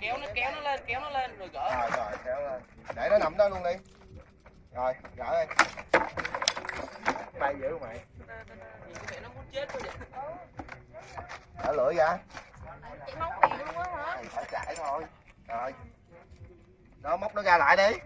kéo nó kéo nó lên kéo nó lên rồi gỡ. Rồi rồi kéo lên. Để nó nằm đó luôn đi. Rồi gỡ đi. Bay dữ mày. Nhìn có vẻ nó muốn chết vậy. Gỡ lưỡi ra. Chị móng miệng luôn á hả? Phải chạy thôi. Rồi. Đó móc nó ra lại đi.